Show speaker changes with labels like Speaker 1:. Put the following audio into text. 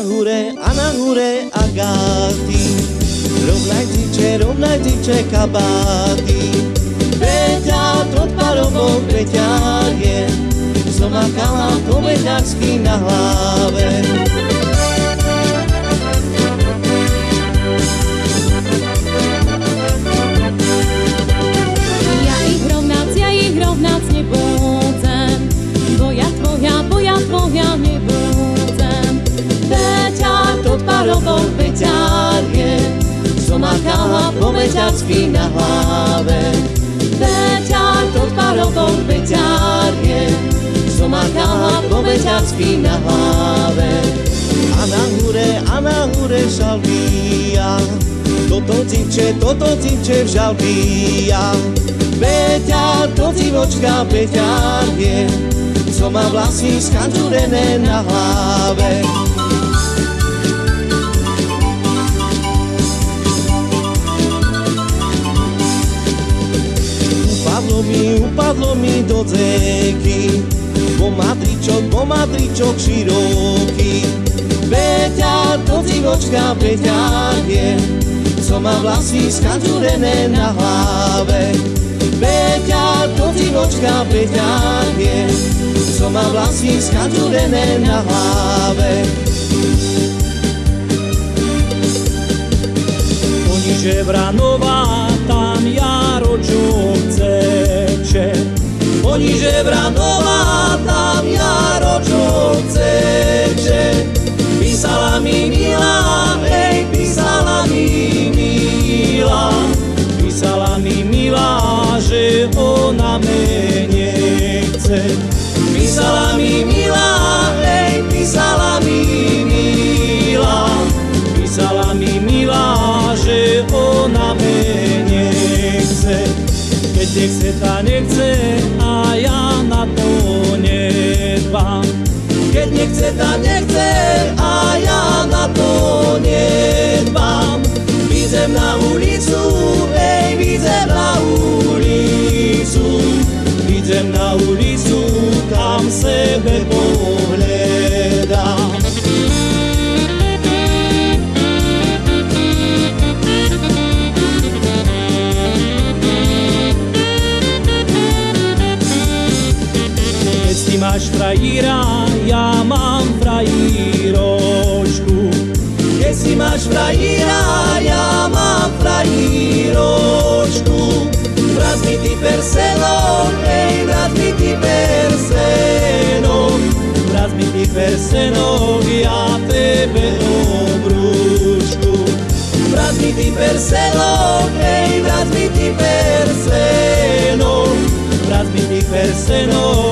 Speaker 1: nahure, a nahure Agaty. Rovnaj tyče, rovnaj tyče kabáty. Peťa, to tvarovo peťák je, som makala koveďarsky na hlave. Som makala koveďarsky na hlave. Peťa, to tvarovo peťák je, makala koveďarsky na hlave. A na hore, a na hore žalbia, toto cipče, toto cipče v žalbia. Peťa, to civočka Peťa je, co má vlasy skančurené na hlave. Mi, upadlo mi do dzeky, bo matričok, bo matričok široký. Peťa, to civočka Peťa je, co má vlasy skančurené na hlave. Peťa, to civočka Peťa je, co má vlasy skančurené na hlave.
Speaker 2: Poniže Vranová, tam Jaro
Speaker 1: Poniže Vranová, tam čo chce Písala mi milá, hej, písala mi milá.
Speaker 2: Písala mi milá, že ona mene chce.
Speaker 1: Písala mi milá, hej, písala mi milá.
Speaker 2: Písala mi milá, že ona mene chce. Keď nechce, tá nechce
Speaker 1: imaš frajira, ja
Speaker 2: mam frajiročku. Jes imaš frajira, ja
Speaker 1: mam frajiročku. Vrazni ti perselo, ej, vrazni ti perseno. Vrazni ti perseno,
Speaker 2: ja tebe
Speaker 1: obručku. Vrazni ti perselo, ej, vrazni ti perseno.
Speaker 2: Vrazni ti perseno,